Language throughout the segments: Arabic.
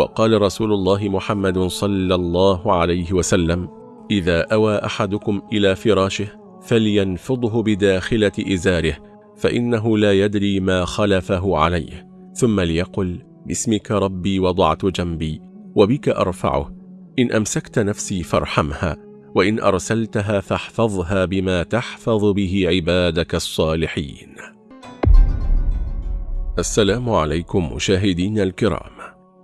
وقال رسول الله محمد صلى الله عليه وسلم إذا أوى أحدكم إلى فراشه فلينفضه بداخلة إزاره فإنه لا يدري ما خلفه عليه ثم ليقل باسمك ربي وضعت جنبي وبك أرفعه إن أمسكت نفسي فارحمها وإن أرسلتها فاحفظها بما تحفظ به عبادك الصالحين. السلام عليكم مشاهدين الكرام.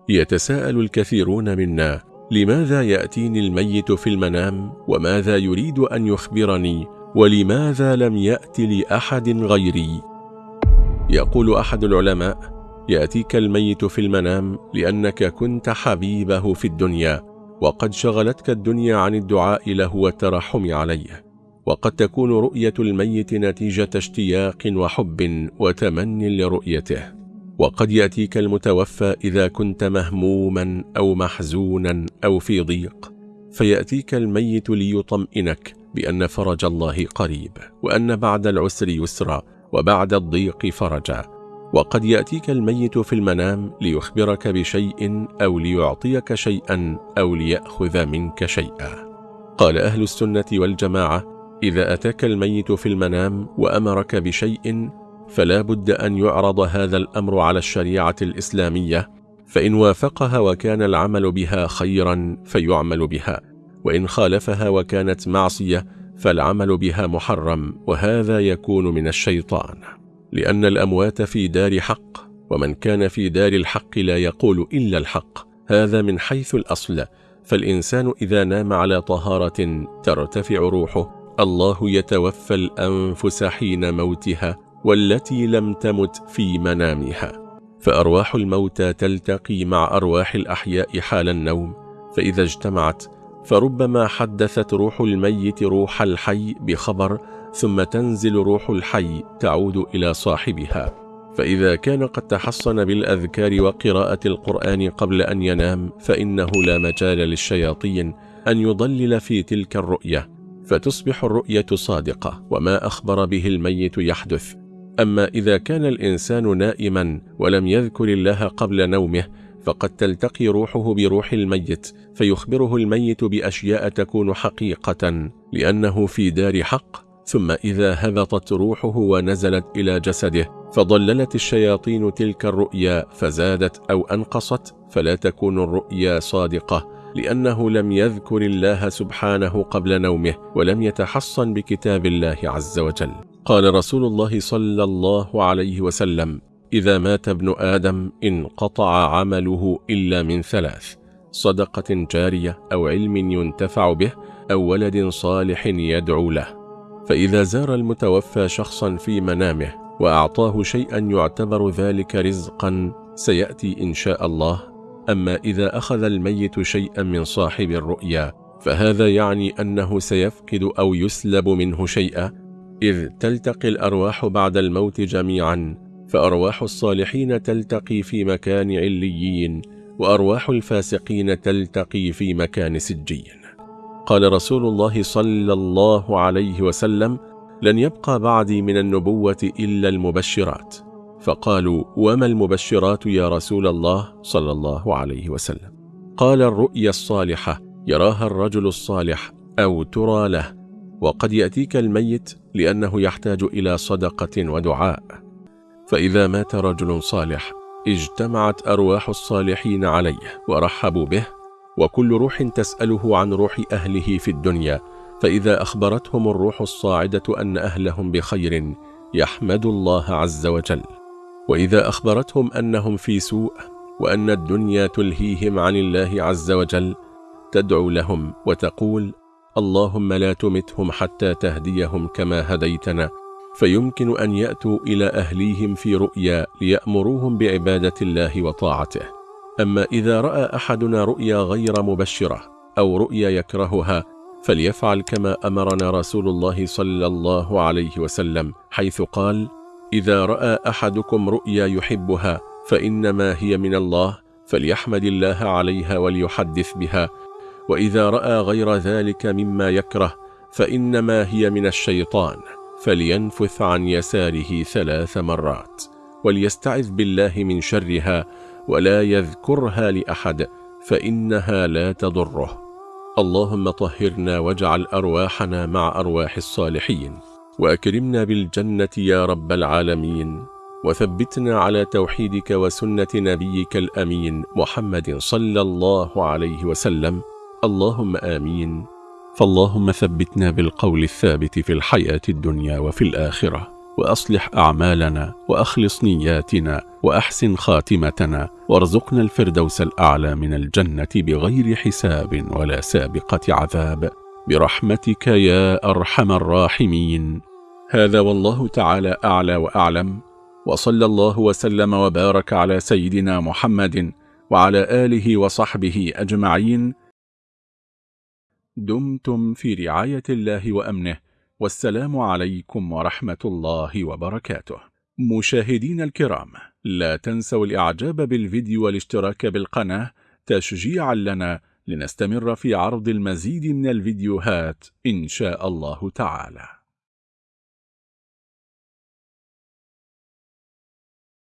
يتساءل الكثيرون منا لماذا يأتيني الميت في المنام؟ وماذا يريد أن يخبرني؟ ولماذا لم يأت لأحد غيري؟ يقول أحد العلماء يأتيك الميت في المنام لأنك كنت حبيبه في الدنيا وقد شغلتك الدنيا عن الدعاء له والترحم عليه. وقد تكون رؤية الميت نتيجة اشتياق وحب وتمن لرؤيته. وقد يأتيك المتوفى إذا كنت مهموما أو محزونا أو في ضيق. فيأتيك الميت ليطمئنك بأن فرج الله قريب وأن بعد العسر يسرا وبعد الضيق فرجا. وقد يأتيك الميت في المنام ليخبرك بشيء أو ليعطيك شيئا أو ليأخذ منك شيئا. قال أهل السنة والجماعة إذا أتاك الميت في المنام وأمرك بشيء فلا بد أن يعرض هذا الأمر على الشريعة الإسلامية فإن وافقها وكان العمل بها خيرا فيعمل بها وإن خالفها وكانت معصية فالعمل بها محرم وهذا يكون من الشيطان. لأن الأموات في دار حق ومن كان في دار الحق لا يقول إلا الحق هذا من حيث الأصل. فالإنسان إذا نام على طهارة ترتفع روحه الله يتوفى الأنفس حين موتها والتي لم تمت في منامها. فأرواح الموتى تلتقي مع أرواح الأحياء حال النوم. فإذا اجتمعت فربما حدثت روح الميت روح الحي بخبر ثم تنزل روح الحي تعود إلى صاحبها. فإذا كان قد تحصن بالأذكار وقراءة القرآن قبل أن ينام فإنه لا مجال للشياطين أن يضلل في تلك الرؤية. فتصبح الرؤية صادقة وما أخبر به الميت يحدث. أما إذا كان الإنسان نائما ولم يذكر الله قبل نومه فقد تلتقي روحه بروح الميت فيخبره الميت بأشياء تكون حقيقة لأنه في دار حق. ثم إذا هبطت روحه ونزلت إلى جسده فضللت الشياطين تلك الرؤيا فزادت أو أنقصت فلا تكون الرؤيا صادقة لأنه لم يذكر الله سبحانه قبل نومه ولم يتحصن بكتاب الله عز وجل. قال رسول الله صلى الله عليه وسلم إذا مات ابن آدم انقطع عمله إلا من ثلاث صدقة جارية أو علم ينتفع به أو ولد صالح يدعو له. فإذا زار المتوفى شخصا في منامه وأعطاه شيئا يعتبر ذلك رزقا سيأتي إن شاء الله. أما إذا أخذ الميت شيئا من صاحب الرؤيا فهذا يعني أنه سيفقد أو يسلب منه شيئا إذ تلتقي الأرواح بعد الموت جميعا فأرواح الصالحين تلتقي في مكان عليين وأرواح الفاسقين تلتقي في مكان سجين. قال رسول الله صلى الله عليه وسلم لن يبقى بعدي من النبوة إلا المبشرات. فقالوا وما المبشرات يا رسول الله صلى الله عليه وسلم؟ قال الرؤيا الصالحة يراها الرجل الصالح أو ترى له. وقد يأتيك الميت لأنه يحتاج إلى صدقة ودعاء. فإذا مات رجل صالح اجتمعت أرواح الصالحين عليه ورحبوا به وكل روح تسأله عن روح أهله في الدنيا. فإذا أخبرتهم الروح الصاعدة أن أهلهم بخير يحمد الله عز وجل. وإذا أخبرتهم أنهم في سوء وأن الدنيا تلهيهم عن الله عز وجل تدعو لهم وتقول اللهم لا تمتهم حتى تهديهم كما هديتنا فيمكن أن يأتوا إلى أهليهم في رؤيا ليأمروهم بعبادة الله وطاعته. أما إذا رأى أحدنا رؤيا غير مبشرة أو رؤيا يكرهها فليفعل كما أمرنا رسول الله صلى الله عليه وسلم حيث قال إذا رأى أحدكم رؤيا يحبها فإنما هي من الله فليحمد الله عليها وليحدث بها وإذا رأى غير ذلك مما يكره فإنما هي من الشيطان فلينفث عن يساره ثلاث مرات وليستعذ بالله من شرها ولا يذكرها لأحد فإنها لا تضره. اللهم طهرنا واجعل أرواحنا مع أرواح الصالحين وأكرمنا بالجنة يا رب العالمين وثبتنا على توحيدك وسنة نبيك الأمين محمد صلى الله عليه وسلم. اللهم آمين. فاللهم ثبتنا بالقول الثابت في الحياة الدنيا وفي الآخرة وأصلح أعمالنا وأخلص نياتنا وأحسن خاتمتنا وارزقنا الفردوس الأعلى من الجنة بغير حساب ولا سابقة عذاب. برحمتك يا أرحم الراحمين. هذا والله تعالى أعلى وأعلم. وصلى الله وسلم وبارك على سيدنا محمد وعلى آله وصحبه أجمعين. دمتم في رعاية الله وأمنه والسلام عليكم ورحمة الله وبركاته. مشاهدين الكرام لا تنسوا الإعجاب بالفيديو والاشتراك بالقناة تشجيعا لنا لنستمر في عرض المزيد من الفيديوهات إن شاء الله تعالى.